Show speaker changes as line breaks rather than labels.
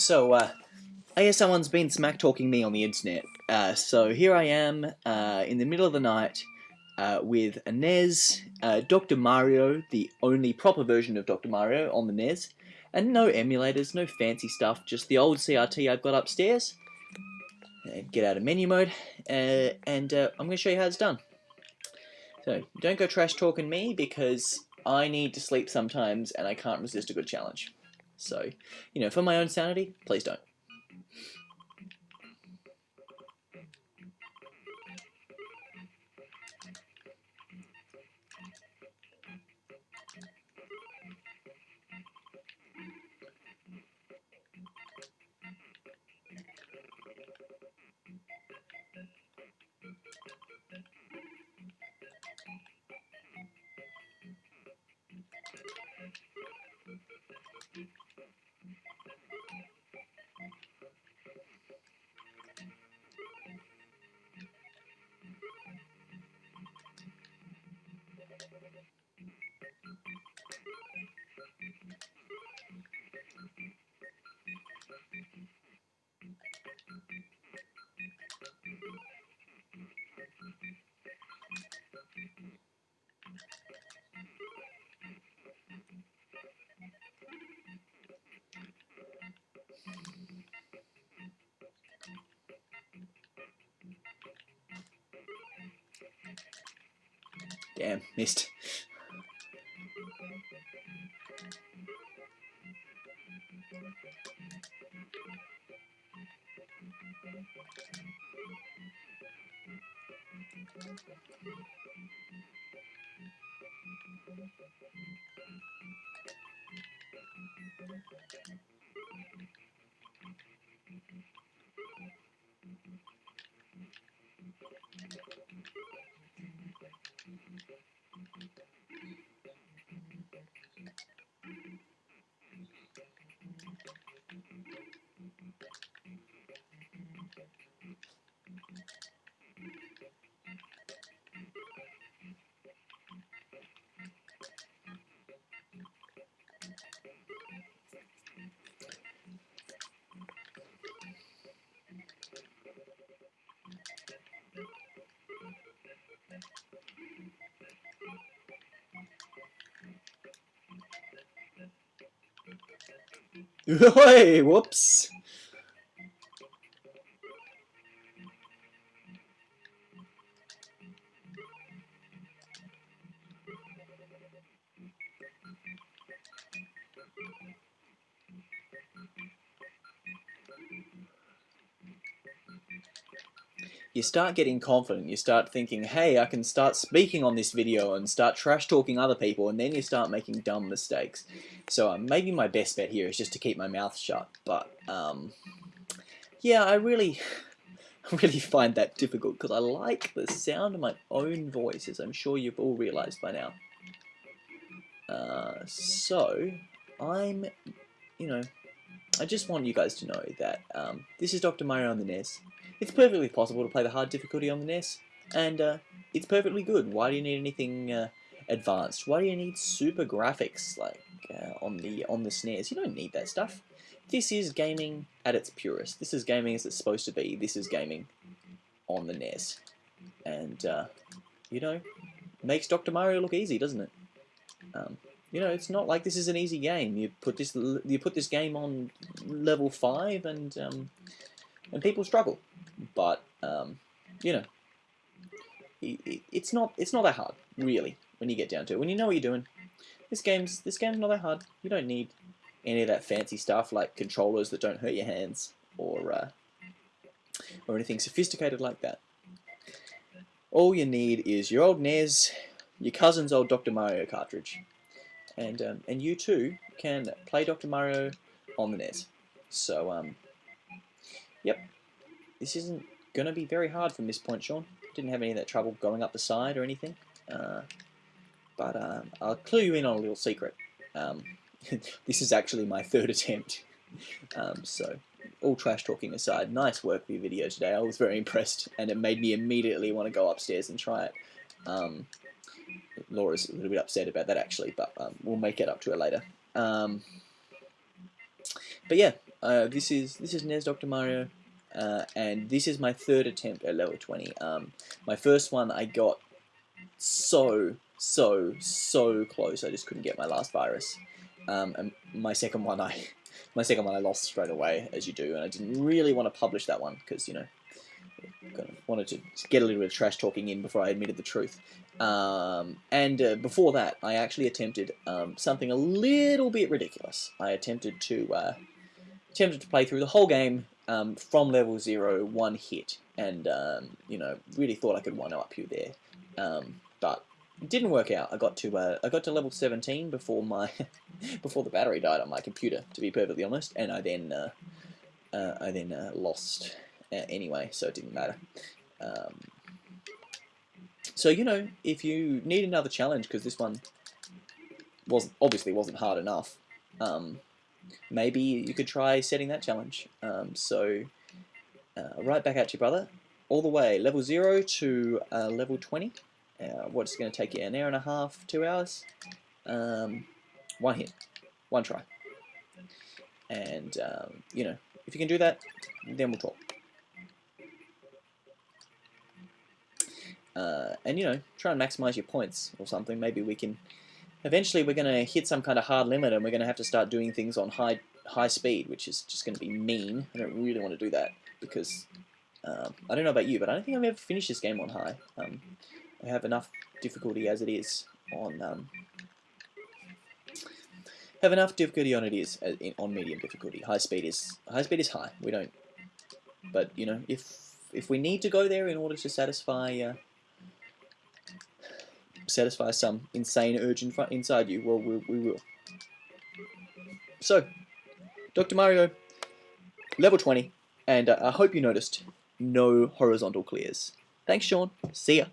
So, uh, I guess someone's been smack talking me on the internet. Uh, so here I am uh, in the middle of the night uh, with a NES, Dr. Mario, the only proper version of Dr. Mario on the NES, and no emulators, no fancy stuff, just the old CRT I've got upstairs. Uh, get out of menu mode, uh, and I'm going to show you how it's done. So, don't go trash talking me because I need to sleep sometimes and I can't resist a good challenge. So, you know, for my own sanity, please don't. Damn, missed. hey, whoops. You start getting confident, you start thinking, hey, I can start speaking on this video and start trash talking other people, and then you start making dumb mistakes. So um, maybe my best bet here is just to keep my mouth shut, but um, yeah, I really, really find that difficult because I like the sound of my own voice, as I'm sure you've all realized by now. Uh, so, I'm, you know, I just want you guys to know that um, this is Dr. Mario on the NES. It's perfectly possible to play the hard difficulty on the NES, and uh, it's perfectly good. Why do you need anything uh, advanced? Why do you need super graphics like uh, on the on the SNES? You don't need that stuff. This is gaming at its purest. This is gaming as it's supposed to be. This is gaming on the NES, and uh, you know, makes Dr. Mario look easy, doesn't it? Um, you know, it's not like this is an easy game. You put this you put this game on level five, and um, and people struggle. But um, you know, it's not it's not that hard really when you get down to it. When you know what you're doing, this game's this game's not that hard. You don't need any of that fancy stuff like controllers that don't hurt your hands or uh, or anything sophisticated like that. All you need is your old NES, your cousin's old Dr. Mario cartridge, and um, and you too can play Dr. Mario on the NES. So um, Yep. This isn't going to be very hard from this point, Sean. Didn't have any of that trouble going up the side or anything. Uh, but um, I'll clue you in on a little secret. Um, this is actually my third attempt. Um, so, all trash talking aside, nice work for your video today. I was very impressed, and it made me immediately want to go upstairs and try it. Um, Laura's a little bit upset about that actually, but um, we'll make it up to her later. Um, but yeah, uh, this is this is NES Dr. Mario, uh, and this is my third attempt at level 20. Um, my first one I got so, so, so close, I just couldn't get my last virus. Um, and my second one I my second one I lost straight away, as you do, and I didn't really want to publish that one, because, you know, kind of wanted to get a little bit of trash talking in before I admitted the truth. Um, and uh, before that, I actually attempted um, something a little bit ridiculous. I attempted to uh, attempted to play through the whole game um, from level zero, one hit, and um, you know really thought I could one up you there, um, but it didn't work out. I got to uh, I got to level 17 before my before the battery died on my computer, to be perfectly honest, and I then uh, uh, I then uh, lost uh, anyway, so it didn't matter. Um, so, you know, if you need another challenge, because this one was obviously wasn't hard enough, um, maybe you could try setting that challenge. Um, so, uh, right back at you, brother. All the way, level 0 to uh, level 20. Uh, what's going to take you an hour and a half, two hours? Um, one hit, one try. And, um, you know, if you can do that, then we'll talk. uh, and you know try and maximize your points or something. Maybe we can. Eventually, we're going to hit some kind of hard limit, and we're going to have to start doing things on high high speed, which is just going to be mean. I don't really want to do that because um, I don't know about you, but I don't think I've ever finished this game on high. Um, I have enough difficulty as it is on. Um, have enough difficulty on it is uh, on medium difficulty. High speed is high speed is high. We don't, but you know if if we need to go there in order to satisfy uh, satisfy some insane urge in front, inside you, well, we, we will. So, Dr. Mario, level 20, and uh, I hope you noticed no horizontal clears. Thanks, Sean. See ya.